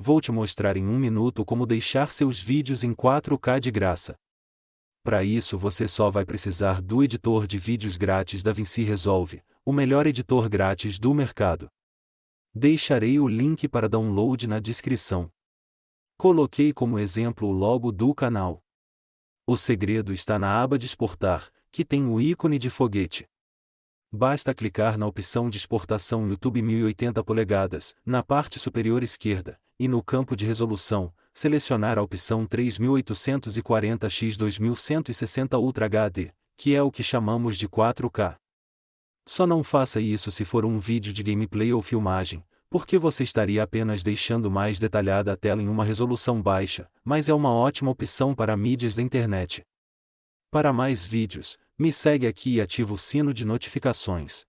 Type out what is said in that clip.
vou te mostrar em um minuto como deixar seus vídeos em 4K de graça. Para isso você só vai precisar do editor de vídeos grátis DaVinci Resolve, o melhor editor grátis do mercado. Deixarei o link para download na descrição. Coloquei como exemplo o logo do canal. O segredo está na aba de exportar, que tem o ícone de foguete. Basta clicar na opção de exportação YouTube 1080 polegadas, na parte superior esquerda, e no campo de resolução, selecionar a opção 3840x 2160 Ultra HD, que é o que chamamos de 4K. Só não faça isso se for um vídeo de gameplay ou filmagem, porque você estaria apenas deixando mais detalhada a tela em uma resolução baixa, mas é uma ótima opção para mídias da internet. Para mais vídeos, me segue aqui e ativa o sino de notificações.